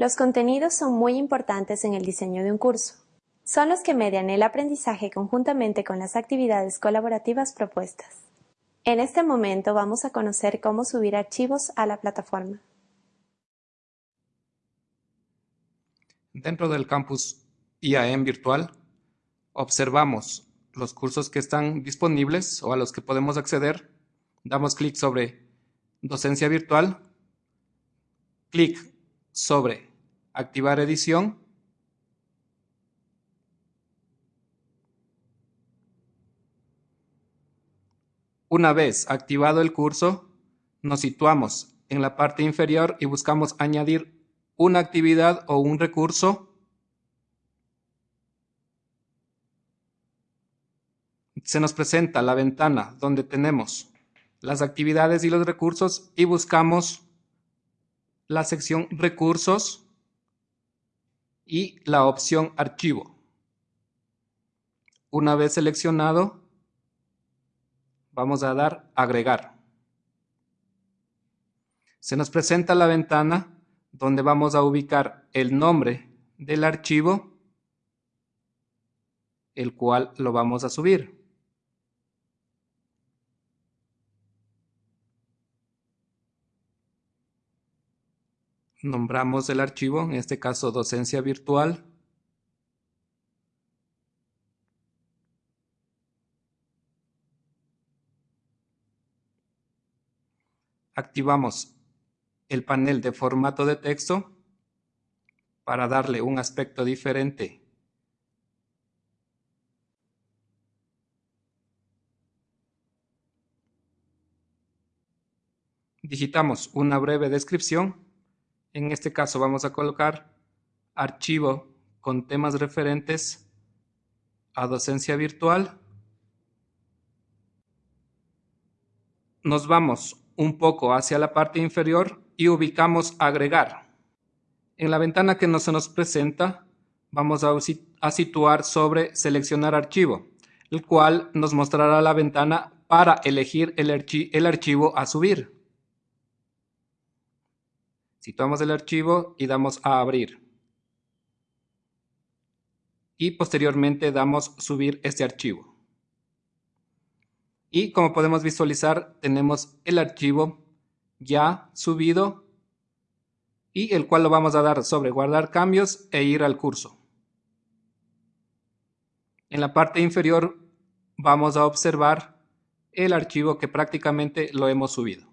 Los contenidos son muy importantes en el diseño de un curso. Son los que median el aprendizaje conjuntamente con las actividades colaborativas propuestas. En este momento vamos a conocer cómo subir archivos a la plataforma. Dentro del campus IAM virtual, observamos los cursos que están disponibles o a los que podemos acceder. Damos clic sobre Docencia virtual, clic sobre Activar edición. Una vez activado el curso, nos situamos en la parte inferior y buscamos añadir una actividad o un recurso, se nos presenta la ventana donde tenemos las actividades y los recursos y buscamos la sección recursos y la opción archivo. Una vez seleccionado, vamos a dar agregar. Se nos presenta la ventana donde vamos a ubicar el nombre del archivo, el cual lo vamos a subir. Nombramos el archivo, en este caso docencia virtual. Activamos el panel de formato de texto para darle un aspecto diferente. Digitamos una breve descripción. En este caso vamos a colocar archivo con temas referentes a docencia virtual. Nos vamos un poco hacia la parte inferior y ubicamos agregar. En la ventana que no se nos presenta, vamos a, situar sobre seleccionar archivo, el cual nos mostrará la ventana para elegir el, el archivo a subir. Situamos el archivo y damos a abrir. Y posteriormente damos subir este archivo. Y como podemos visualizar, tenemos el archivo ya subido y el cual lo vamos a dar sobre guardar cambios e ir al curso. En la parte inferior vamos a observar el archivo que prácticamente lo hemos subido.